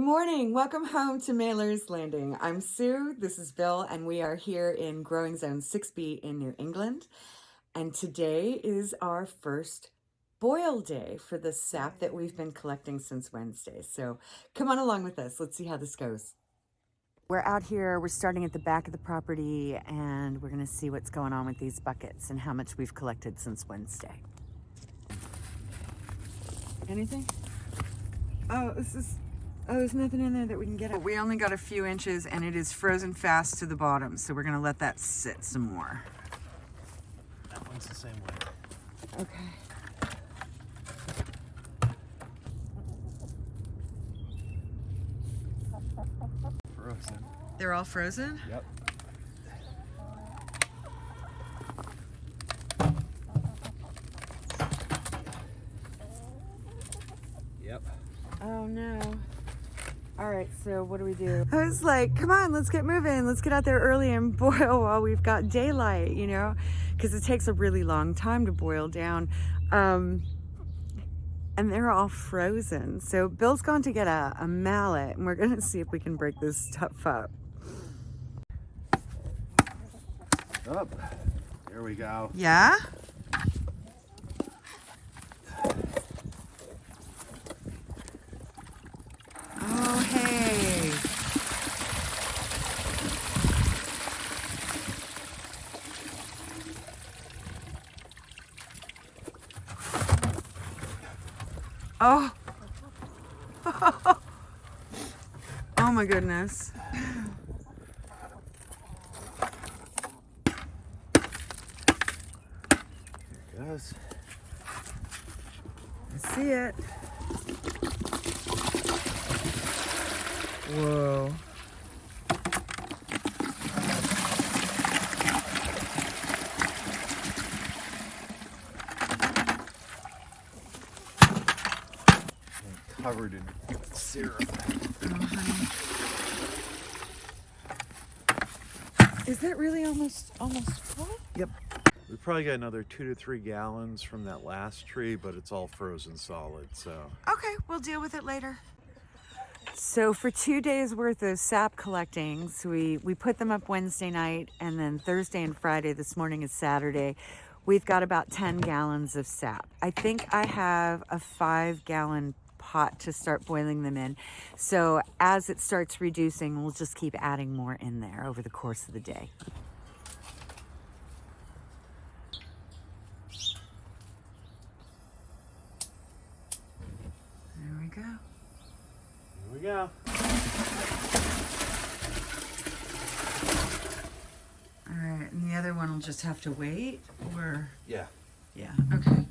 Good morning. Welcome home to Mailer's Landing. I'm Sue. This is Bill, and we are here in Growing Zone 6B in New England. And today is our first boil day for the sap that we've been collecting since Wednesday. So come on along with us. Let's see how this goes. We're out here, we're starting at the back of the property, and we're gonna see what's going on with these buckets and how much we've collected since Wednesday. Anything? Oh, this is, oh, there's nothing in there that we can get out. We only got a few inches and it is frozen fast to the bottom. So we're gonna let that sit some more. That one's the same way. Okay. Frozen. They're all frozen? Yep. Yep. Oh no. All right, so what do we do? I was like, come on, let's get moving. Let's get out there early and boil while we've got daylight, you know, because it takes a really long time to boil down. Um, and they're all frozen. So Bill's gone to get a, a mallet and we're gonna see if we can break this stuff up. Up. There we go. Yeah? Oh, hey. Oh. oh my goodness. There it goes. I see it. Whoa. And covered in syrup. Is that really almost almost full? Yep. We probably got another two to three gallons from that last tree, but it's all frozen solid, so. Okay, we'll deal with it later. So for two days worth of sap collecting, so we, we put them up Wednesday night and then Thursday and Friday, this morning is Saturday, we've got about 10 gallons of sap. I think I have a five gallon pot to start boiling them in. So as it starts reducing, we'll just keep adding more in there over the course of the day. There we go. Here we go. All right, and the other one will just have to wait, or, Yeah. yeah, okay.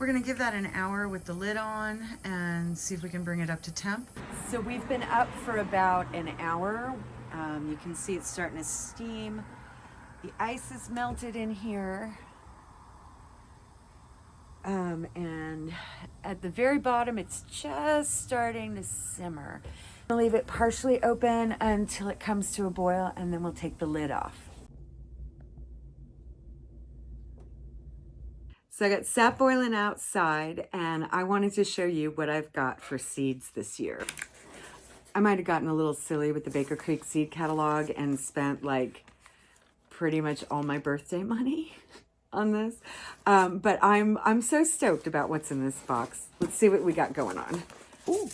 We're gonna give that an hour with the lid on and see if we can bring it up to temp. So we've been up for about an hour. Um, you can see it's starting to steam. The ice is melted in here. Um, and at the very bottom, it's just starting to simmer. Leave it partially open until it comes to a boil and then we'll take the lid off. So I got sap boiling outside and I wanted to show you what I've got for seeds this year. I might have gotten a little silly with the Baker Creek seed catalog and spent like pretty much all my birthday money on this. Um, but I'm, I'm so stoked about what's in this box. Let's see what we got going on. Ooh,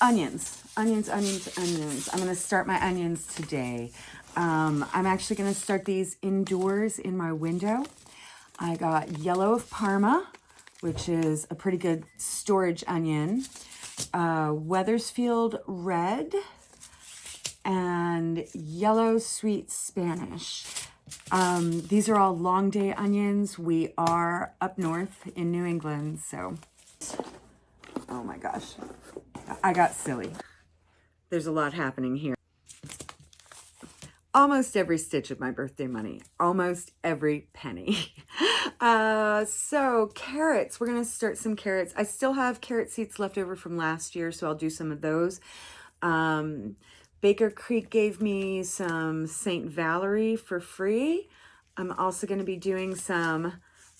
onions, onions, onions, onions. I'm gonna start my onions today. Um, I'm actually gonna start these indoors in my window. I got yellow of Parma, which is a pretty good storage onion. Uh, Wethersfield red and yellow sweet Spanish. Um, these are all long day onions. We are up north in New England, so, oh my gosh, I got silly. There's a lot happening here. Almost every stitch of my birthday money, almost every penny. Uh, so carrots, we're gonna start some carrots. I still have carrot seeds left over from last year, so I'll do some of those. Um, Baker Creek gave me some St. Valery for free. I'm also going to be doing some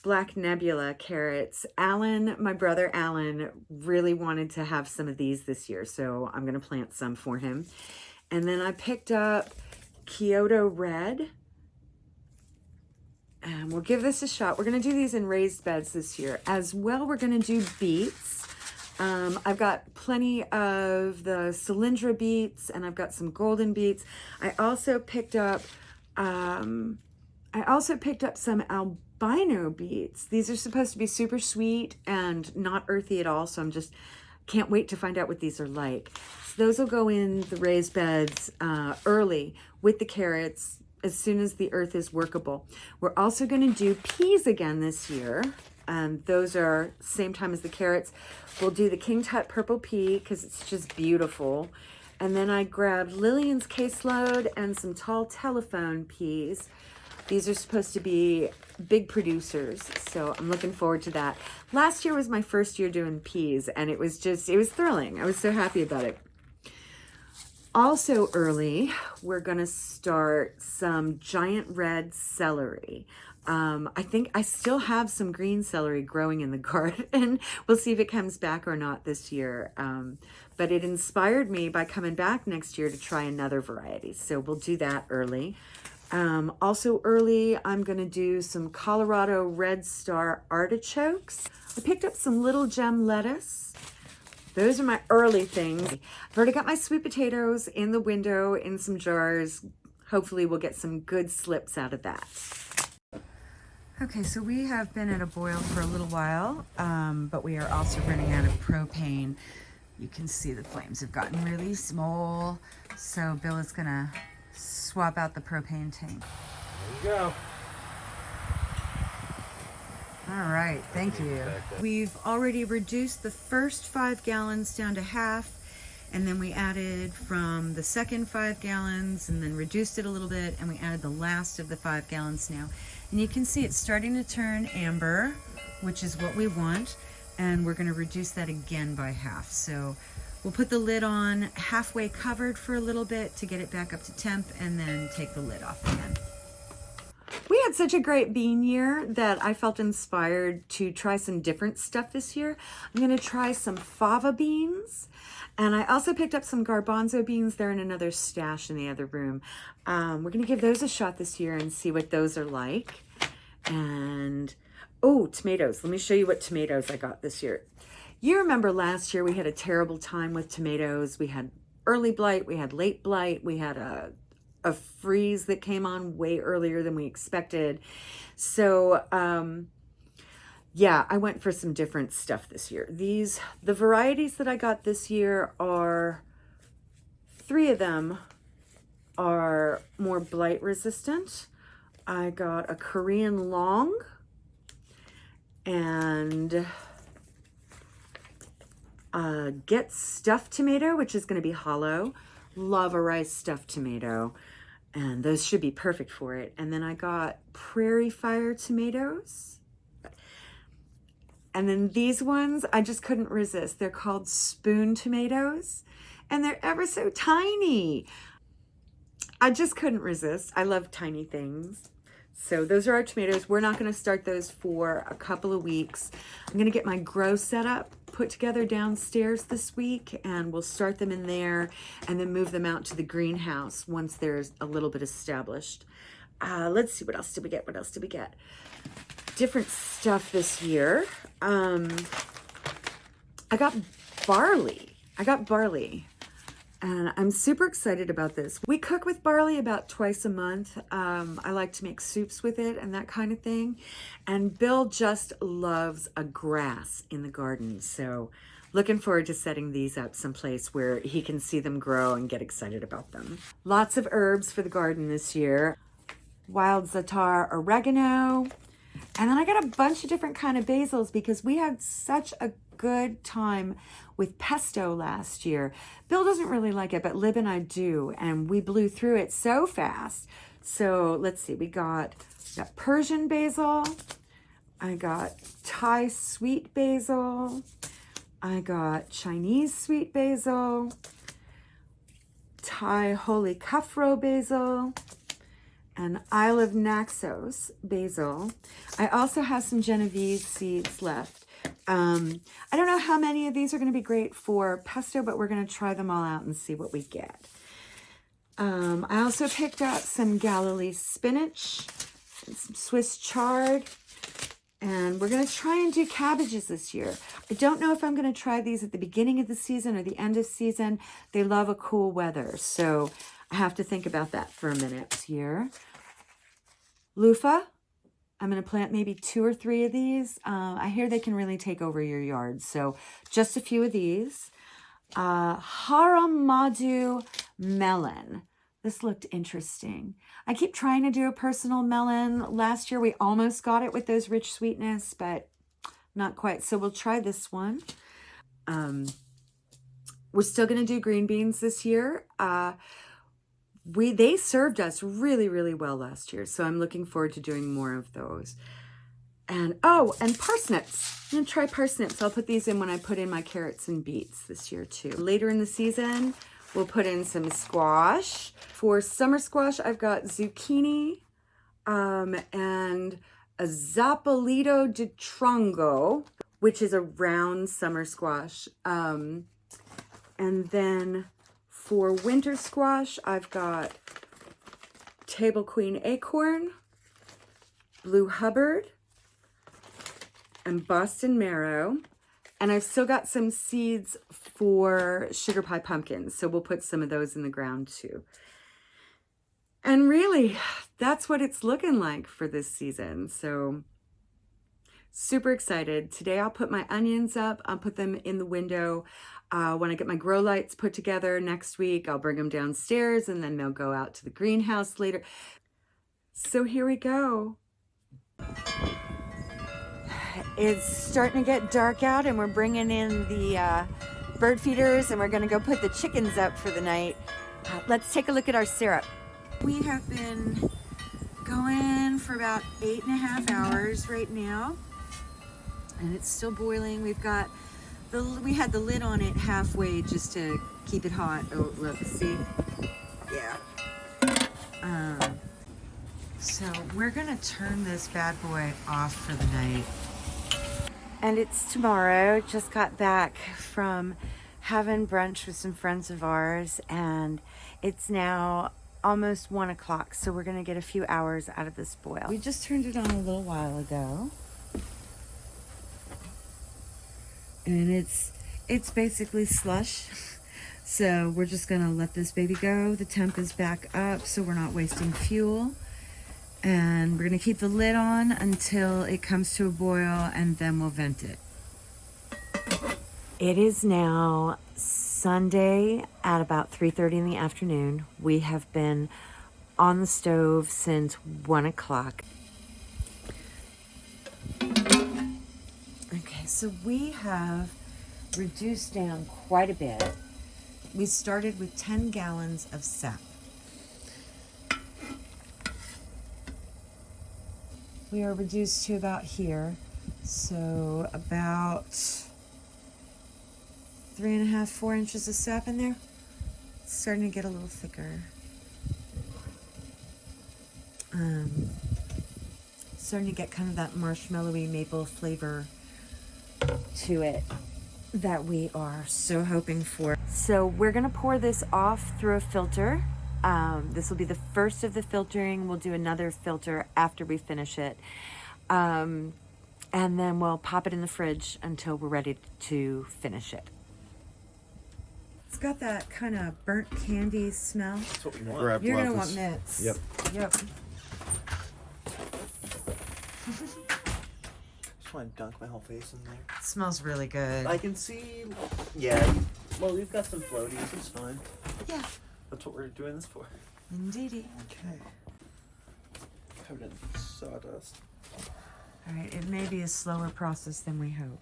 Black Nebula carrots. Alan, my brother Alan, really wanted to have some of these this year, so I'm going to plant some for him. And then I picked up Kyoto Red. And we'll give this a shot. We're going to do these in raised beds this year. As well, we're going to do beets. Um, I've got plenty of the Cylindra beets and I've got some golden beets. I also picked up, um, I also picked up some albino beets. These are supposed to be super sweet and not earthy at all. So I'm just, can't wait to find out what these are like. So those will go in the raised beds uh, early with the carrots as soon as the earth is workable. We're also going to do peas again this year. Um, those are same time as the carrots. We'll do the King Tut Purple Pea because it's just beautiful. And then I grabbed Lillian's caseload and some tall telephone peas. These are supposed to be big producers, so I'm looking forward to that. Last year was my first year doing peas, and it was just, it was thrilling. I was so happy about it. Also early, we're going to start some giant red celery. Um, I think I still have some green celery growing in the garden. we'll see if it comes back or not this year. Um, but it inspired me by coming back next year to try another variety. So we'll do that early. Um, also early, I'm going to do some Colorado Red Star artichokes. I picked up some little gem lettuce. Those are my early things. I've already got my sweet potatoes in the window in some jars. Hopefully we'll get some good slips out of that. Okay, so we have been at a boil for a little while, um, but we are also running out of propane. You can see the flames have gotten really small. So Bill is gonna swap out the propane tank. There you go. All right, thank you. We've already reduced the first five gallons down to half, and then we added from the second five gallons and then reduced it a little bit, and we added the last of the five gallons now. And you can see it's starting to turn amber, which is what we want, and we're gonna reduce that again by half. So we'll put the lid on halfway covered for a little bit to get it back up to temp, and then take the lid off again. We had such a great bean year that I felt inspired to try some different stuff this year. I'm going to try some fava beans. And I also picked up some garbanzo beans. They're in another stash in the other room. Um, we're going to give those a shot this year and see what those are like. And, oh, tomatoes. Let me show you what tomatoes I got this year. You remember last year we had a terrible time with tomatoes. We had early blight, we had late blight, we had a a freeze that came on way earlier than we expected. So, um, yeah, I went for some different stuff this year. These, the varieties that I got this year are, three of them are more blight resistant. I got a Korean long and a Get Stuffed tomato, which is going to be hollow. Love a rice stuffed tomato and those should be perfect for it. And then I got Prairie Fire tomatoes. And then these ones, I just couldn't resist. They're called spoon tomatoes and they're ever so tiny. I just couldn't resist. I love tiny things. So those are our tomatoes. We're not going to start those for a couple of weeks. I'm going to get my grow set up put together downstairs this week and we'll start them in there and then move them out to the greenhouse once there's a little bit established. Uh, let's see, what else did we get? What else did we get? Different stuff this year. Um, I got barley. I got barley and I'm super excited about this. We cook with barley about twice a month. Um, I like to make soups with it and that kind of thing. And Bill just loves a grass in the garden. So looking forward to setting these up someplace where he can see them grow and get excited about them. Lots of herbs for the garden this year. Wild za'atar oregano. And then I got a bunch of different kind of basils because we had such a good time with pesto last year. Bill doesn't really like it, but Lib and I do, and we blew through it so fast. So let's see, we got, got Persian basil, I got Thai sweet basil, I got Chinese sweet basil, Thai holy Kaprao basil, and Isle of Naxos basil. I also have some Genovese seeds left. Um, I don't know how many of these are going to be great for pesto, but we're going to try them all out and see what we get. Um, I also picked up some Galilee spinach, some Swiss chard, and we're going to try and do cabbages this year. I don't know if I'm going to try these at the beginning of the season or the end of season. They love a cool weather, so I have to think about that for a minute here. Loofah, I'm going to plant maybe two or three of these. Uh, I hear they can really take over your yard, so just a few of these. Uh, Hara Madhu melon. This looked interesting. I keep trying to do a personal melon. Last year we almost got it with those rich sweetness, but not quite. So we'll try this one. Um, we're still going to do green beans this year. Uh, we They served us really, really well last year. So I'm looking forward to doing more of those. And, oh, and parsnips. I'm to try parsnips. I'll put these in when I put in my carrots and beets this year too. Later in the season, we'll put in some squash. For summer squash, I've got zucchini um, and a Zapallito de Tronco, which is a round summer squash. Um, and then for winter squash, I've got Table Queen Acorn, Blue Hubbard, and Boston Marrow. And I've still got some seeds for sugar pie pumpkins. So we'll put some of those in the ground too. And really, that's what it's looking like for this season. So super excited. Today I'll put my onions up. I'll put them in the window. Uh, when I get my grow lights put together next week, I'll bring them downstairs and then they'll go out to the greenhouse later. So here we go. It's starting to get dark out and we're bringing in the uh, bird feeders and we're gonna go put the chickens up for the night. Uh, let's take a look at our syrup. We have been going for about eight and a half hours right now and it's still boiling. We've got the, we had the lid on it halfway just to keep it hot. Oh, look, see? Yeah. Um, so we're gonna turn this bad boy off for the night. And it's tomorrow. Just got back from having brunch with some friends of ours and it's now almost one o'clock. So we're gonna get a few hours out of this boil. We just turned it on a little while ago. And it's it's basically slush. So we're just gonna let this baby go. The temp is back up so we're not wasting fuel. And we're gonna keep the lid on until it comes to a boil and then we'll vent it. It is now Sunday at about 3:30 in the afternoon. We have been on the stove since one o'clock so we have reduced down quite a bit. We started with 10 gallons of sap. We are reduced to about here, so about three and a half, four inches of sap in there. It's starting to get a little thicker. Um, starting to get kind of that marshmallowy maple flavor to it that we are so hoping for. So we're gonna pour this off through a filter. Um, this will be the first of the filtering. We'll do another filter after we finish it. Um, and then we'll pop it in the fridge until we're ready to finish it. It's got that kind of burnt candy smell. That's what we want. Grab You're gonna want mitts. Yep. Yep. Just want to dunk my whole face in there. smells really good. I can see. Yeah. Well, we've got some floaties. It's fine. yeah, That's what we're doing this for. indeedy. Okay. Covered in sawdust. All right, it may be a slower process than we hope.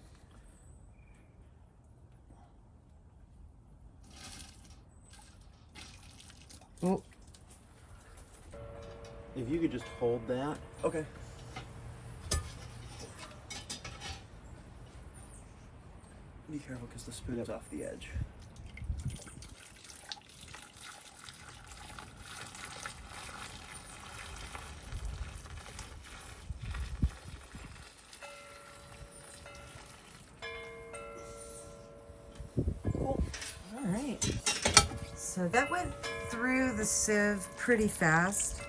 Oh, If you could just hold that. Okay. be careful because the spoon is off the edge. Cool. All right. So that went through the sieve pretty fast.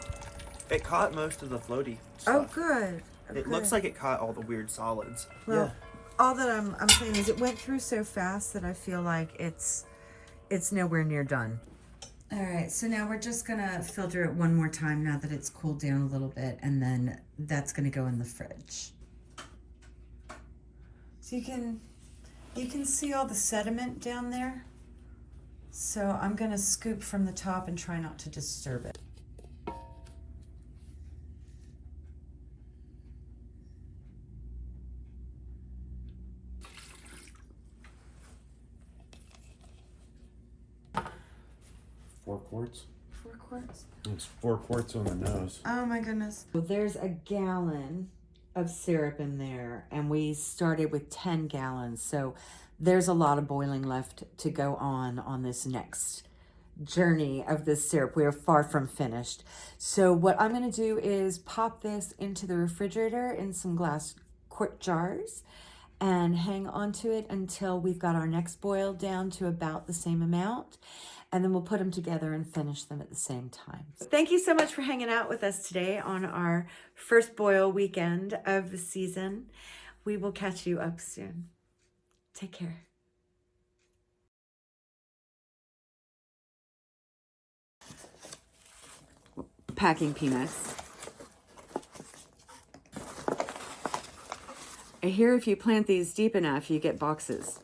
It caught most of the floaty oh, stuff. Oh, good. Oh, it good. looks like it caught all the weird solids. Well, yeah all that I'm I'm saying is it went through so fast that I feel like it's it's nowhere near done. All right, so now we're just gonna filter it one more time now that it's cooled down a little bit, and then that's gonna go in the fridge. So you can you can see all the sediment down there. So I'm gonna scoop from the top and try not to disturb it. Four quarts. Four quarts. It's four quarts on the nose. Oh my goodness. Well, there's a gallon of syrup in there, and we started with 10 gallons. So there's a lot of boiling left to go on on this next journey of this syrup. We are far from finished. So what I'm going to do is pop this into the refrigerator in some glass quart jars and hang on to it until we've got our next boil down to about the same amount. And then we'll put them together and finish them at the same time. Thank you so much for hanging out with us today on our first boil weekend of the season. We will catch you up soon. Take care. Packing peanuts. I hear if you plant these deep enough, you get boxes.